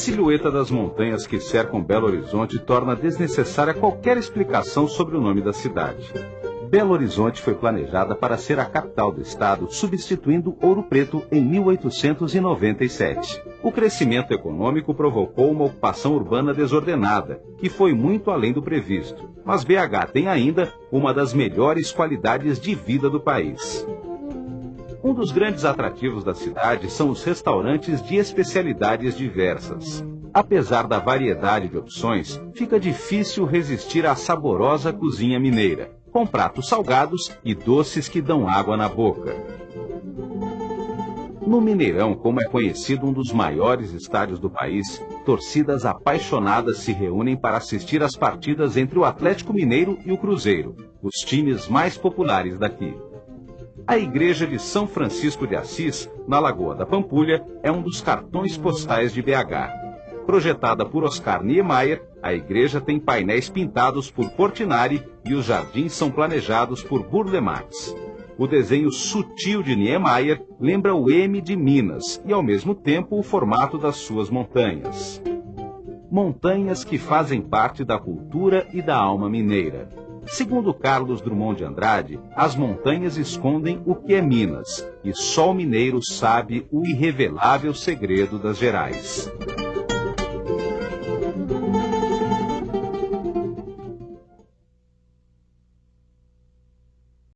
silhueta das montanhas que cercam Belo Horizonte torna desnecessária qualquer explicação sobre o nome da cidade. Belo Horizonte foi planejada para ser a capital do estado, substituindo Ouro Preto em 1897. O crescimento econômico provocou uma ocupação urbana desordenada, que foi muito além do previsto. Mas BH tem ainda uma das melhores qualidades de vida do país. Um dos grandes atrativos da cidade são os restaurantes de especialidades diversas. Apesar da variedade de opções, fica difícil resistir à saborosa cozinha mineira com pratos salgados e doces que dão água na boca. No Mineirão, como é conhecido um dos maiores estádios do país, torcidas apaixonadas se reúnem para assistir às partidas entre o Atlético Mineiro e o Cruzeiro, os times mais populares daqui. A Igreja de São Francisco de Assis, na Lagoa da Pampulha, é um dos cartões postais de BH. Projetada por Oscar Niemeyer, a igreja tem painéis pintados por Portinari e os jardins são planejados por Burle Marx. O desenho sutil de Niemeyer lembra o M de Minas e, ao mesmo tempo, o formato das suas montanhas. Montanhas que fazem parte da cultura e da alma mineira. Segundo Carlos Drummond de Andrade, as montanhas escondem o que é Minas, e só o mineiro sabe o irrevelável segredo das Gerais.